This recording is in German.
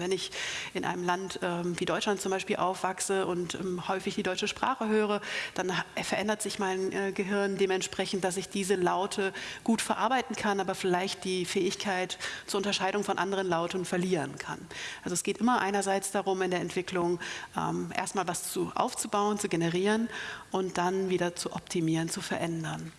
Wenn ich in einem Land ähm, wie Deutschland zum Beispiel aufwachse und ähm, häufig die deutsche Sprache höre, dann äh, verändert sich mein äh, Gehirn dementsprechend, dass ich diese Laute gut verarbeiten kann, aber vielleicht die Fähigkeit zur Unterscheidung von anderen Lauten verlieren kann. Also es geht immer einerseits darum, in der Entwicklung ähm, erstmal was zu, aufzubauen, zu generieren und dann wieder zu optimieren, zu verändern.